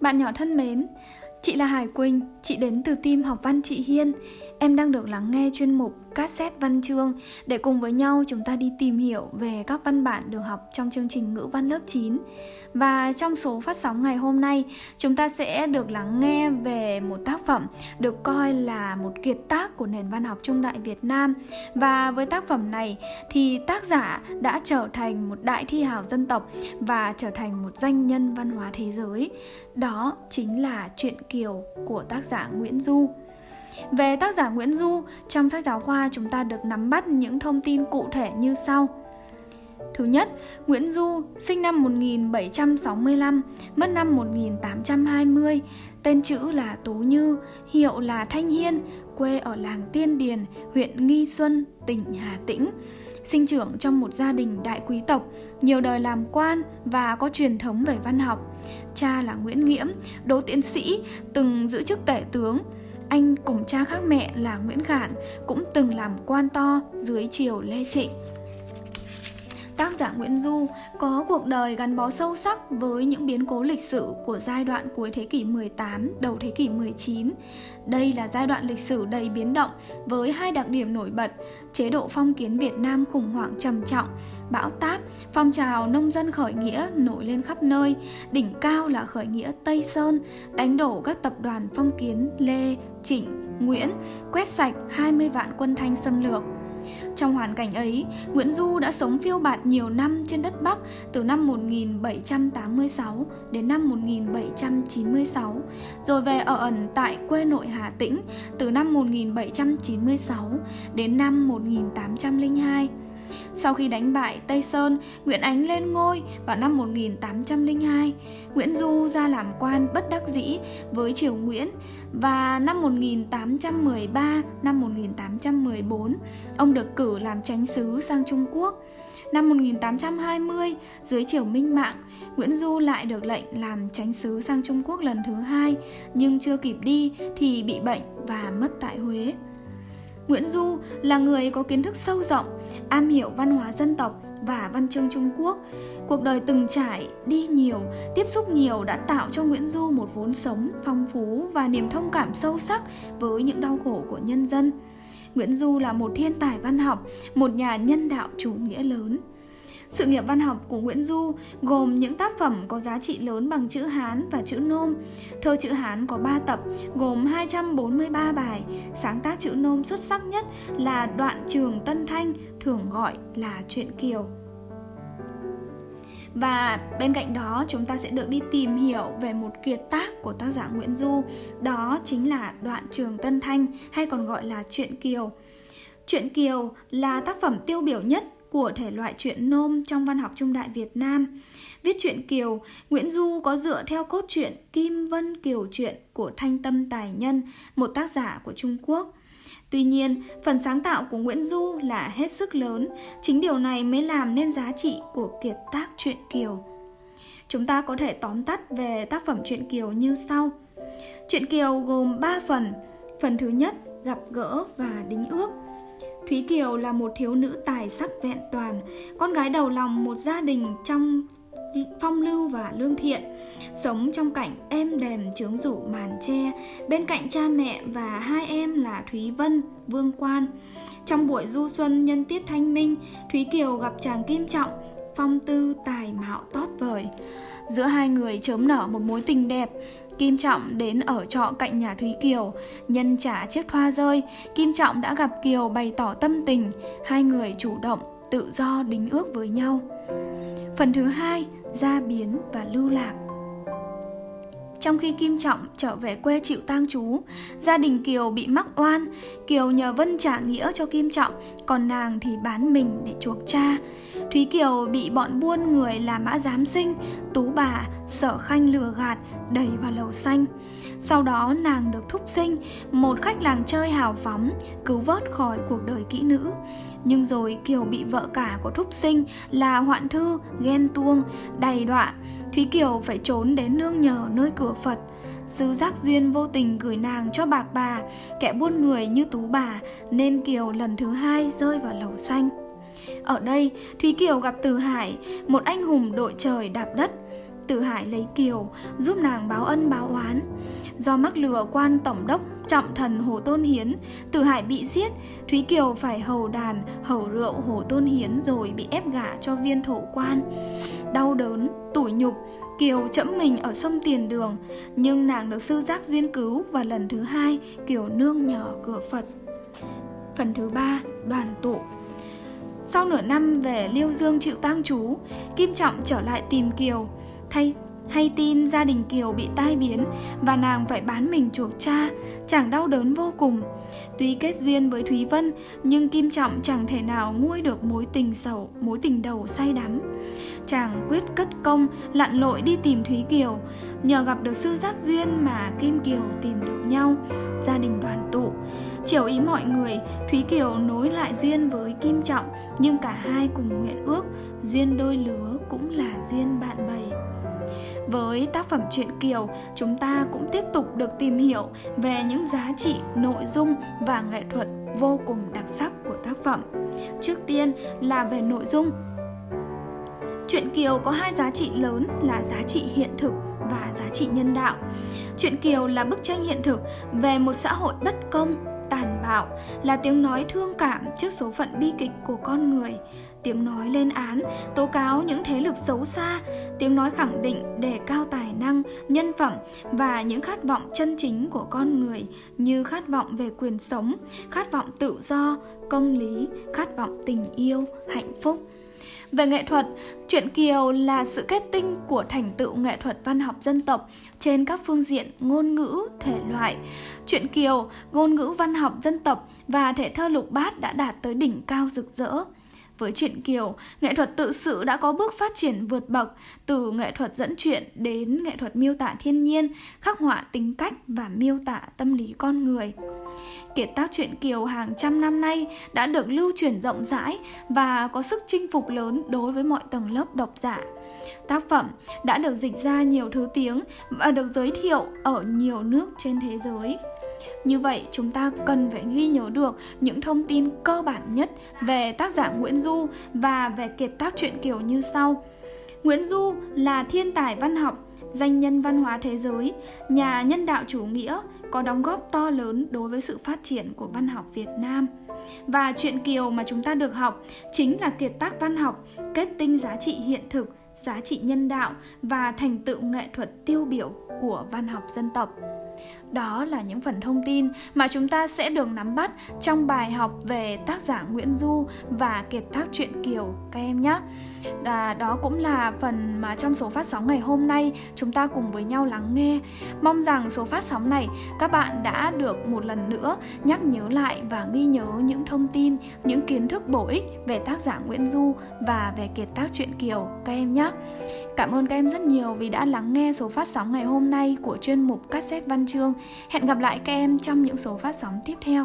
Bạn nhỏ thân mến, chị là Hải Quỳnh, chị đến từ team học văn chị Hiên. Em đang được lắng nghe chuyên mục cassette văn chương để cùng với nhau chúng ta đi tìm hiểu về các văn bản được học trong chương trình ngữ văn lớp 9. Và trong số phát sóng ngày hôm nay, chúng ta sẽ được lắng nghe về một tác phẩm được coi là một kiệt tác của nền văn học trung đại Việt Nam. Và với tác phẩm này thì tác giả đã trở thành một đại thi hào dân tộc và trở thành một danh nhân văn hóa thế giới. Đó chính là Chuyện Kiều của tác giả Nguyễn Du. Về tác giả Nguyễn Du, trong sách giáo khoa chúng ta được nắm bắt những thông tin cụ thể như sau. Thứ nhất, Nguyễn Du sinh năm 1765, mất năm 1820, tên chữ là Tú Như, hiệu là Thanh Hiên, quê ở làng Tiên Điền, huyện Nghi Xuân, tỉnh Hà Tĩnh. Sinh trưởng trong một gia đình đại quý tộc, nhiều đời làm quan và có truyền thống về văn học. Cha là Nguyễn Nghiễm, đỗ tiến sĩ, từng giữ chức tể tướng, anh cùng cha khác mẹ là Nguyễn Khản cũng từng làm quan to dưới triều Lê Trịnh. Tác giả Nguyễn Du có cuộc đời gắn bó sâu sắc với những biến cố lịch sử của giai đoạn cuối thế kỷ 18, đầu thế kỷ 19. Đây là giai đoạn lịch sử đầy biến động với hai đặc điểm nổi bật, chế độ phong kiến Việt Nam khủng hoảng trầm trọng, bão táp, phong trào nông dân khởi nghĩa nổi lên khắp nơi, đỉnh cao là khởi nghĩa Tây Sơn, đánh đổ các tập đoàn phong kiến Lê, Trịnh, Nguyễn, quét sạch 20 vạn quân Thanh xâm lược. Trong hoàn cảnh ấy, Nguyễn Du đã sống phiêu bạt nhiều năm trên đất Bắc từ năm 1786 đến năm 1796, rồi về ở ẩn tại quê nội Hà Tĩnh từ năm 1796 đến năm 1802. Sau khi đánh bại Tây Sơn, Nguyễn Ánh lên ngôi vào năm 1802. Nguyễn Du ra làm quan bất đắc dĩ với triều Nguyễn và năm 1813, năm 1814, ông được cử làm chánh sứ sang Trung Quốc. Năm 1820, dưới triều Minh Mạng, Nguyễn Du lại được lệnh làm chánh sứ sang Trung Quốc lần thứ hai, nhưng chưa kịp đi thì bị bệnh và mất tại Huế. Nguyễn Du là người có kiến thức sâu rộng, am hiểu văn hóa dân tộc và văn chương Trung Quốc. Cuộc đời từng trải, đi nhiều, tiếp xúc nhiều đã tạo cho Nguyễn Du một vốn sống phong phú và niềm thông cảm sâu sắc với những đau khổ của nhân dân. Nguyễn Du là một thiên tài văn học, một nhà nhân đạo chủ nghĩa lớn. Sự nghiệp văn học của Nguyễn Du gồm những tác phẩm có giá trị lớn bằng chữ Hán và chữ Nôm. Thơ chữ Hán có 3 tập, gồm 243 bài. Sáng tác chữ Nôm xuất sắc nhất là Đoạn Trường Tân Thanh, thường gọi là Truyện Kiều. Và bên cạnh đó chúng ta sẽ được đi tìm hiểu về một kiệt tác của tác giả Nguyễn Du Đó chính là Đoạn Trường Tân Thanh hay còn gọi là chuyện Kiều Chuyện Kiều là tác phẩm tiêu biểu nhất của thể loại truyện nôm trong văn học trung đại Việt Nam. Viết truyện Kiều, Nguyễn Du có dựa theo cốt truyện Kim Vân Kiều truyện của Thanh Tâm Tài Nhân, một tác giả của Trung Quốc. Tuy nhiên, phần sáng tạo của Nguyễn Du là hết sức lớn, chính điều này mới làm nên giá trị của kiệt tác truyện Kiều. Chúng ta có thể tóm tắt về tác phẩm truyện Kiều như sau. Truyện Kiều gồm 3 phần. Phần thứ nhất, gặp gỡ và đính ước. Thúy Kiều là một thiếu nữ tài sắc vẹn toàn, con gái đầu lòng một gia đình trong phong lưu và lương thiện, sống trong cảnh êm đềm trướng rủ màn tre, bên cạnh cha mẹ và hai em là Thúy Vân, Vương Quan. Trong buổi du xuân nhân tiết thanh minh, Thúy Kiều gặp chàng Kim Trọng, phong tư tài mạo tót vời. Giữa hai người chớm nở một mối tình đẹp, Kim Trọng đến ở trọ cạnh nhà Thúy Kiều, nhân trả chiếc thoa rơi, Kim Trọng đã gặp Kiều bày tỏ tâm tình, hai người chủ động, tự do đính ước với nhau. Phần thứ hai, gia biến và lưu lạc. Trong khi Kim Trọng trở về quê chịu tang chú, gia đình Kiều bị mắc oan, Kiều nhờ Vân trả nghĩa cho Kim Trọng, còn nàng thì bán mình để chuộc cha. Thúy Kiều bị bọn buôn người là mã giám sinh, tú bà, sở khanh lừa gạt, đẩy vào lầu xanh. Sau đó nàng được thúc sinh, một khách làng chơi hào phóng, cứu vớt khỏi cuộc đời kỹ nữ. Nhưng rồi Kiều bị vợ cả của thúc sinh là hoạn thư, ghen tuông, đầy đọa. Thúy Kiều phải trốn đến nương nhờ nơi cửa Phật. Sư giác duyên vô tình gửi nàng cho bạc bà, kẻ buôn người như tú bà, nên Kiều lần thứ hai rơi vào lầu xanh. Ở đây, Thúy Kiều gặp Từ Hải, một anh hùng đội trời đạp đất. Từ Hải lấy Kiều, giúp nàng báo ân báo oán. Do mắc lừa quan tổng đốc trọng thần Hồ Tôn Hiến, Từ Hải bị giết, Thúy Kiều phải hầu đàn, hầu rượu Hồ Tôn Hiến rồi bị ép gả cho viên thổ quan. Đau đớn, tủi nhục, Kiều chẫm mình ở sông Tiền Đường, nhưng nàng được sư giác duyên cứu và lần thứ hai Kiều nương nhờ cửa Phật. Phần thứ ba, đoàn tụ Sau nửa năm về Liêu Dương chịu tang chú, Kim Trọng trở lại tìm Kiều, thay hay tin gia đình Kiều bị tai biến và nàng phải bán mình chuộc cha, chàng đau đớn vô cùng. Tuy kết duyên với Thúy Vân, nhưng Kim Trọng chẳng thể nào nguôi được mối tình sầu, mối tình đầu say đắm. Chàng quyết cất công, lặn lội đi tìm Thúy Kiều. Nhờ gặp được sư giác duyên mà Kim Kiều tìm được nhau, gia đình đoàn tụ. Chiều ý mọi người, Thúy Kiều nối lại duyên với Kim Trọng, nhưng cả hai cùng nguyện ước, duyên đôi lứa cũng là duyên bạn bè. Với tác phẩm truyện Kiều, chúng ta cũng tiếp tục được tìm hiểu về những giá trị, nội dung và nghệ thuật vô cùng đặc sắc của tác phẩm. Trước tiên là về nội dung. Truyện Kiều có hai giá trị lớn là giá trị hiện thực và giá trị nhân đạo. Truyện Kiều là bức tranh hiện thực về một xã hội bất công, bạo, là tiếng nói thương cảm trước số phận bi kịch của con người, tiếng nói lên án, tố cáo những thế lực xấu xa, tiếng nói khẳng định đề cao tài năng, nhân phẩm và những khát vọng chân chính của con người như khát vọng về quyền sống, khát vọng tự do, công lý, khát vọng tình yêu, hạnh phúc. Về nghệ thuật, truyện Kiều là sự kết tinh của thành tựu nghệ thuật văn học dân tộc trên các phương diện ngôn ngữ, thể loại. Truyện Kiều, ngôn ngữ văn học dân tộc và thể thơ lục bát đã đạt tới đỉnh cao rực rỡ. Với truyện Kiều, nghệ thuật tự sự đã có bước phát triển vượt bậc từ nghệ thuật dẫn chuyện đến nghệ thuật miêu tả thiên nhiên, khắc họa tính cách và miêu tả tâm lý con người. Kiệt tác truyện Kiều hàng trăm năm nay đã được lưu truyền rộng rãi và có sức chinh phục lớn đối với mọi tầng lớp độc giả. Tác phẩm đã được dịch ra nhiều thứ tiếng và được giới thiệu ở nhiều nước trên thế giới. Như vậy, chúng ta cần phải ghi nhớ được những thông tin cơ bản nhất về tác giả Nguyễn Du và về kiệt tác truyện Kiều như sau. Nguyễn Du là thiên tài văn học, danh nhân văn hóa thế giới, nhà nhân đạo chủ nghĩa, có đóng góp to lớn đối với sự phát triển của văn học Việt Nam. Và truyện Kiều mà chúng ta được học chính là kiệt tác văn học kết tinh giá trị hiện thực, giá trị nhân đạo và thành tựu nghệ thuật tiêu biểu của văn học dân tộc. Đó là những phần thông tin mà chúng ta sẽ được nắm bắt trong bài học về tác giả Nguyễn Du và kiệt tác truyện Kiều các em nhé. À, đó cũng là phần mà trong số phát sóng ngày hôm nay chúng ta cùng với nhau lắng nghe. Mong rằng số phát sóng này các bạn đã được một lần nữa nhắc nhớ lại và ghi nhớ những thông tin, những kiến thức bổ ích về tác giả Nguyễn Du và về kiệt tác truyện Kiều các em nhé. Cảm ơn các em rất nhiều vì đã lắng nghe số phát sóng ngày hôm nay của chuyên mục cassette văn chương. Hẹn gặp lại các em trong những số phát sóng tiếp theo.